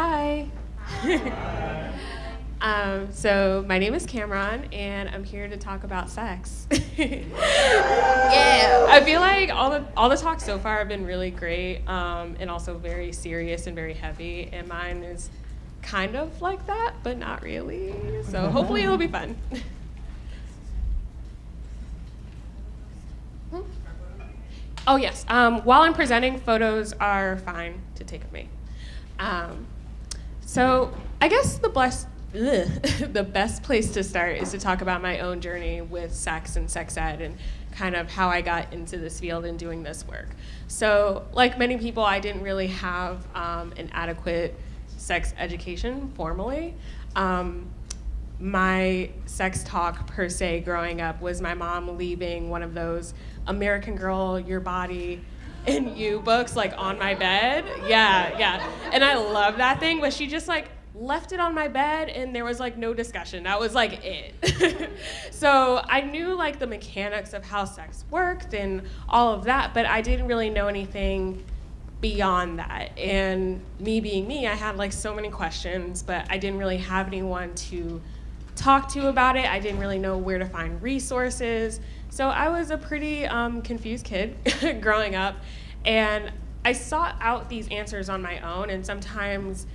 Hi. um, so my name is Cameron, and I'm here to talk about sex. yeah, I feel like all the all the talks so far have been really great, um, and also very serious and very heavy. And mine is kind of like that, but not really. So hopefully it'll be fun. Hmm? Oh yes. Um, while I'm presenting, photos are fine to take of me. Um, so I guess the blessed, the best place to start is to talk about my own journey with sex and sex ed and kind of how I got into this field and doing this work. So like many people, I didn't really have um, an adequate sex education formally. Um, my sex talk per se growing up was my mom leaving one of those American Girl, Your Body, and You books like on my bed. Yeah, yeah. And I love that thing, but she just like left it on my bed and there was like no discussion. That was like it. so I knew like the mechanics of how sex worked and all of that, but I didn't really know anything beyond that. And me being me, I had like so many questions, but I didn't really have anyone to talk to about it. I didn't really know where to find resources. So I was a pretty um, confused kid growing up, and I sought out these answers on my own, and sometimes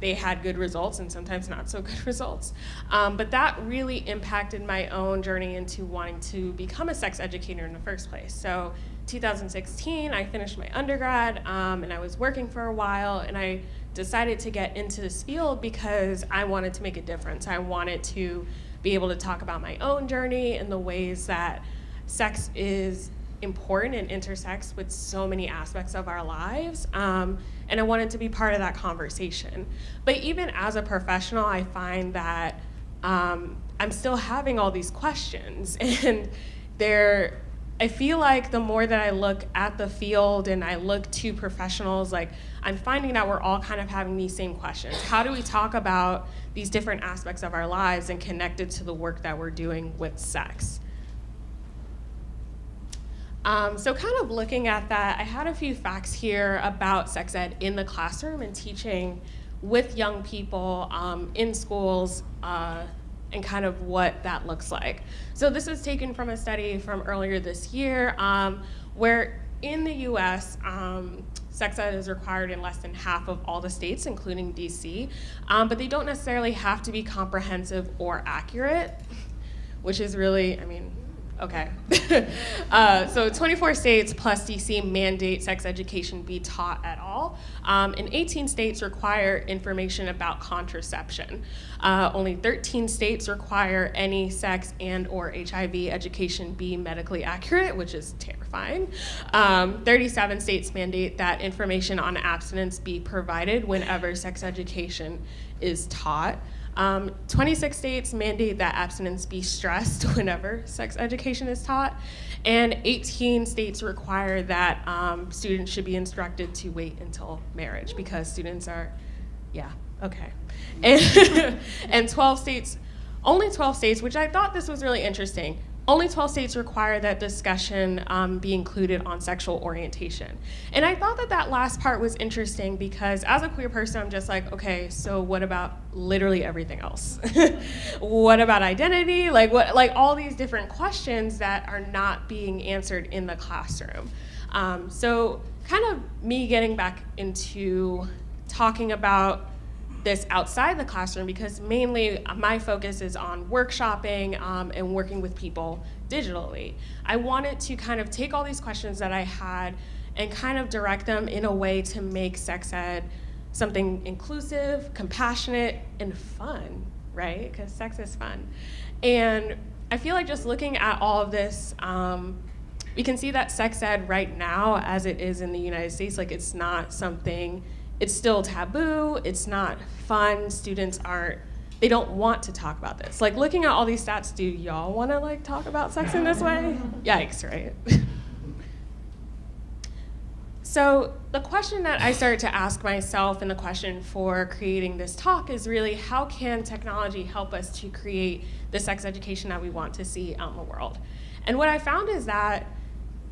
they had good results and sometimes not so good results. Um, but that really impacted my own journey into wanting to become a sex educator in the first place. So 2016, I finished my undergrad um, and I was working for a while and I decided to get into this field because I wanted to make a difference. I wanted to be able to talk about my own journey and the ways that sex is important and intersects with so many aspects of our lives. Um, and I wanted to be part of that conversation. But even as a professional, I find that um, I'm still having all these questions and they're I feel like the more that I look at the field and I look to professionals, like I'm finding that we're all kind of having these same questions. How do we talk about these different aspects of our lives and connect it to the work that we're doing with sex? Um, so kind of looking at that, I had a few facts here about sex ed in the classroom and teaching with young people um, in schools uh, and kind of what that looks like. So this was taken from a study from earlier this year um, where in the US, um, sex ed is required in less than half of all the states, including DC, um, but they don't necessarily have to be comprehensive or accurate, which is really, I mean, Okay. uh, so 24 states plus DC mandate sex education be taught at all. Um, and 18 states require information about contraception. Uh, only 13 states require any sex and or HIV education be medically accurate, which is terrifying. Um, 37 states mandate that information on abstinence be provided whenever sex education is taught. Um, 26 states mandate that abstinence be stressed whenever sex education is taught, and 18 states require that um, students should be instructed to wait until marriage because students are, yeah, okay. And, and 12 states, only 12 states, which I thought this was really interesting, only 12 states require that discussion um, be included on sexual orientation. And I thought that that last part was interesting because as a queer person, I'm just like, okay, so what about literally everything else? what about identity? Like what, like all these different questions that are not being answered in the classroom. Um, so kind of me getting back into talking about this outside the classroom because mainly my focus is on workshopping um, and working with people digitally. I wanted to kind of take all these questions that I had and kind of direct them in a way to make sex ed something inclusive, compassionate, and fun, right? Because sex is fun. And I feel like just looking at all of this, um, we can see that sex ed right now, as it is in the United States, like it's not something it's still taboo, it's not fun, students aren't, they don't want to talk about this. Like looking at all these stats, do y'all wanna like talk about sex in this way? Yikes, right? so the question that I started to ask myself and the question for creating this talk is really how can technology help us to create the sex education that we want to see out in the world? And what I found is that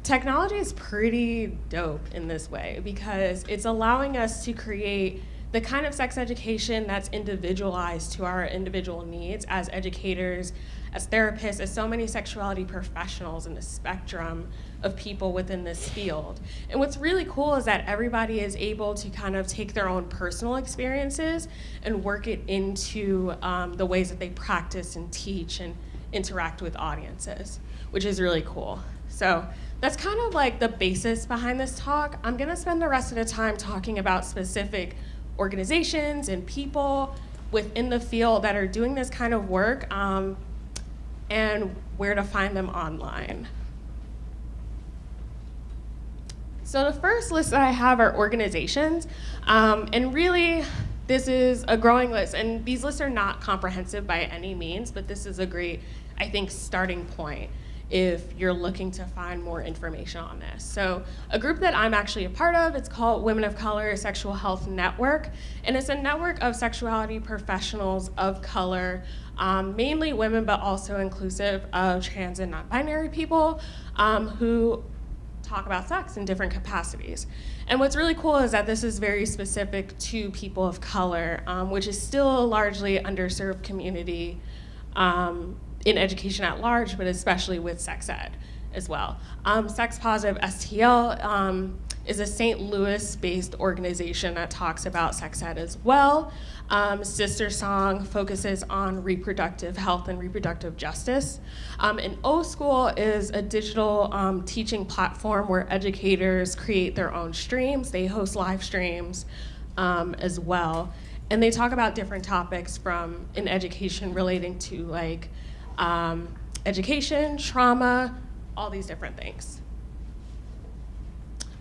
technology is pretty dope in this way because it's allowing us to create the kind of sex education that's individualized to our individual needs as educators, as therapists, as so many sexuality professionals in the spectrum of people within this field. And what's really cool is that everybody is able to kind of take their own personal experiences and work it into um, the ways that they practice and teach and interact with audiences, which is really cool. So that's kind of like the basis behind this talk. I'm gonna spend the rest of the time talking about specific organizations and people within the field that are doing this kind of work um, and where to find them online. So the first list that I have are organizations, um, and really this is a growing list, and these lists are not comprehensive by any means, but this is a great, I think, starting point if you're looking to find more information on this. So a group that I'm actually a part of, it's called Women of Color Sexual Health Network, and it's a network of sexuality professionals of color, um, mainly women, but also inclusive of trans and non-binary people um, who talk about sex in different capacities. And what's really cool is that this is very specific to people of color, um, which is still a largely underserved community um, in education at large, but especially with sex ed as well. Um, Sex Positive STL um, is a St. Louis-based organization that talks about sex ed as well. Um, SisterSong focuses on reproductive health and reproductive justice. Um, and O School is a digital um, teaching platform where educators create their own streams. They host live streams um, as well. And they talk about different topics from in education relating to like um, education, trauma, all these different things.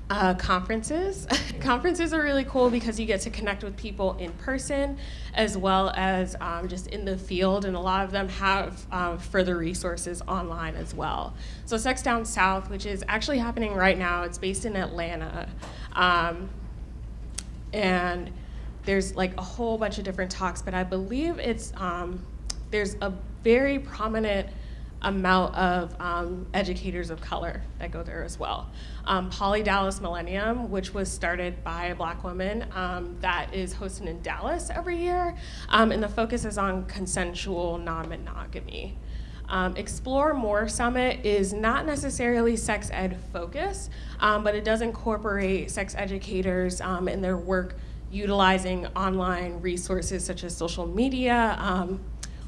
Uh, conferences. conferences are really cool because you get to connect with people in person as well as um, just in the field, and a lot of them have um, further resources online as well. So Sex Down South, which is actually happening right now, it's based in Atlanta. Um, and there's like a whole bunch of different talks, but I believe it's, um, there's a very prominent amount of um, educators of color that go there as well. Um, Poly Dallas Millennium, which was started by a black woman um, that is hosted in Dallas every year, um, and the focus is on consensual non-monogamy. Um, Explore More Summit is not necessarily sex ed focused, um, but it does incorporate sex educators in their work utilizing online resources such as social media,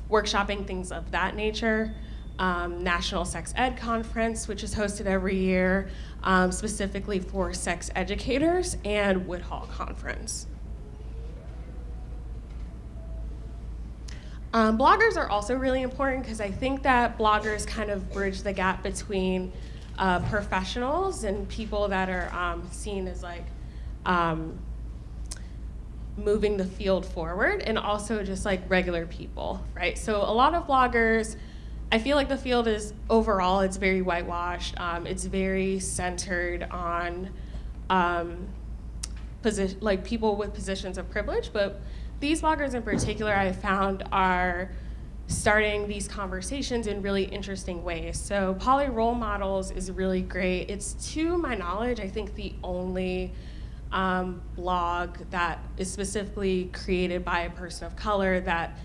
workshopping, things of that nature um, National Sex Ed Conference, which is hosted every year um, specifically for sex educators, and Woodhull Conference. Um, bloggers are also really important because I think that bloggers kind of bridge the gap between uh, professionals and people that are um, seen as like um, moving the field forward and also just like regular people, right? So a lot of bloggers I feel like the field is overall it's very whitewashed. Um, it's very centered on um, position like people with positions of privilege, but these bloggers in particular I found are starting these conversations in really interesting ways. So Poly Role Models is really great. It's to my knowledge, I think the only um, blog that is specifically created by a person of color that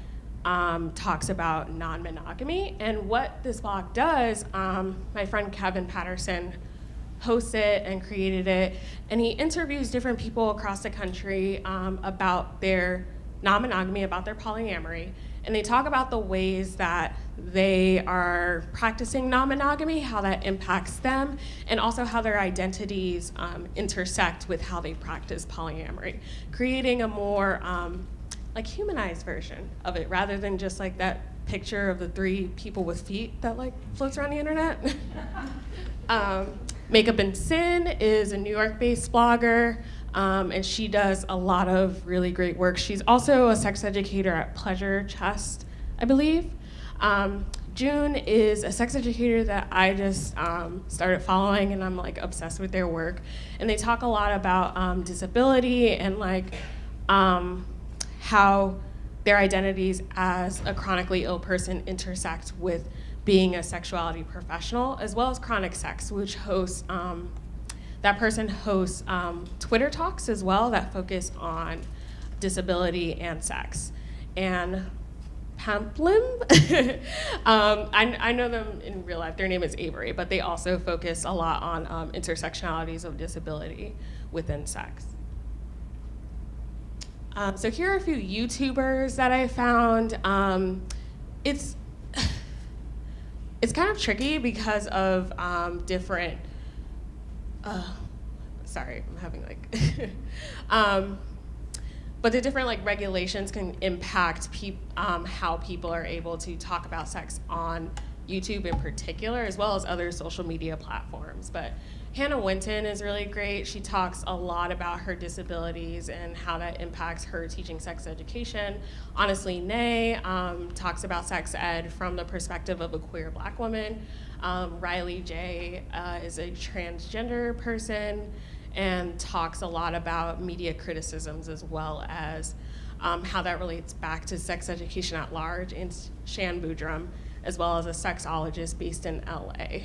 um, talks about non-monogamy. And what this blog does, um, my friend Kevin Patterson hosts it and created it, and he interviews different people across the country um, about their non-monogamy, about their polyamory, and they talk about the ways that they are practicing non-monogamy, how that impacts them, and also how their identities um, intersect with how they practice polyamory, creating a more um, like humanized version of it rather than just like that picture of the three people with feet that like floats around the internet. um, Makeup and Sin is a New York-based blogger, um, and she does a lot of really great work. She's also a sex educator at Pleasure Chest, I believe. Um, June is a sex educator that I just um, started following, and I'm like obsessed with their work. And they talk a lot about um, disability and like um, how their identities as a chronically ill person intersect with being a sexuality professional, as well as chronic sex, which hosts, um, that person hosts um, Twitter talks as well that focus on disability, and sex. And Pamplin. um, I, I, know them in real life. Their name is Avery, but they also focus a lot on um, intersectionalities of disability within sex. Um, so here are a few YouTubers that I found. Um, it's it's kind of tricky because of um, different. Uh, sorry, I'm having like. Um, but the different like regulations can impact peop- um, how people are able to talk about sex on YouTube in particular, as well as other social media platforms. But Hannah Witton is really great. She talks a lot about her disabilities and how that impacts her teaching sex education. Honestly, Nay um, talks about sex ed from the perspective of a queer black woman. Um, Riley J uh, is a transgender person and talks a lot about media criticisms as well as um, how that relates back to sex education at large, and Shan Boodram, as well as a sexologist based in LA.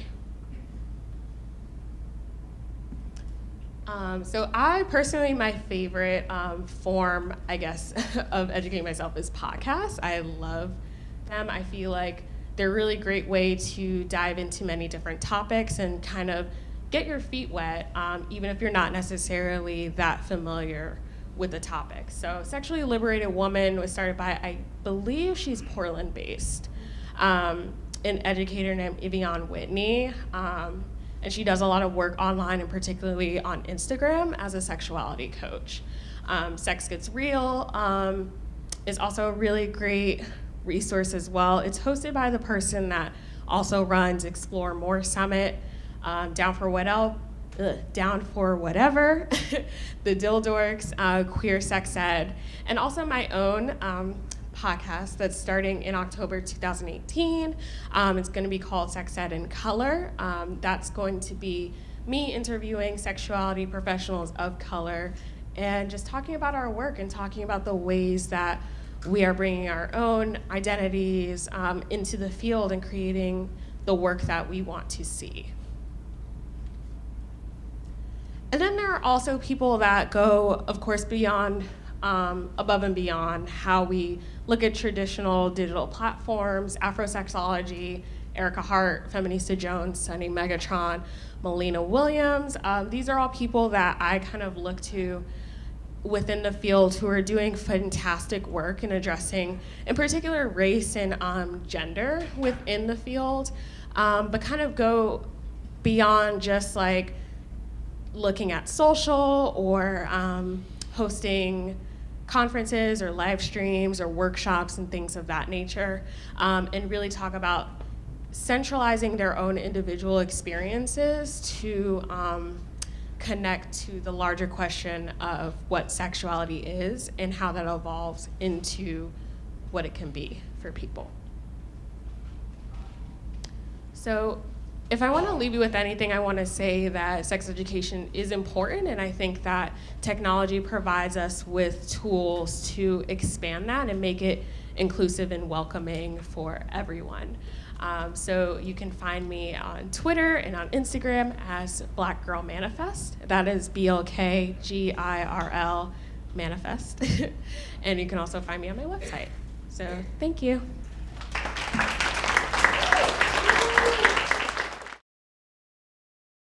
Um, so I personally, my favorite um, form, I guess, of educating myself is podcasts. I love them. I feel like they're a really great way to dive into many different topics and kind of get your feet wet, um, even if you're not necessarily that familiar with the topic. So, Sexually Liberated Woman was started by, I believe she's Portland based, um, an educator named Ev'Yan Whitney. Um, and she does a lot of work online and particularly on Instagram as a sexuality coach. Um, Sex Gets Real um, is also a really great resource as well. It's hosted by the person that also runs Explore More Summit um, Down for What Else? Down for whatever, the Dildorks, uh, Queer Sex Ed, and also my own um, podcast that's starting in October 2018. Um, it's going to be called Sex Ed in Color. Um, that's going to be me interviewing sexuality professionals of color and just talking about our work and talking about the ways that we are bringing our own identities um, into the field and creating the work that we want to see. And then there are also people that go, of course, beyond, um, above and beyond how we look at traditional digital platforms, Afrosexology, Ericka Hart, Feminista Jones, Sunny Megatron, Melina Williams. Um, these are all people that I kind of look to within the field who are doing fantastic work in addressing, in particular, race and um, gender within the field, um, but kind of go beyond just like looking at social or um, hosting conferences or live streams or workshops and things of that nature, um, and really talk about centralizing their own individual experiences to um, connect to the larger question of what sexuality is and how that evolves into what it can be for people. So if I want to leave you with anything, I want to say that sex education is important, and I think that technology provides us with tools to expand that and make it inclusive and welcoming for everyone. Um, so you can find me on Twitter and on Instagram as Black Girl Manifest. That is B L K G I R L Manifest. and you can also find me on my website. So thank you.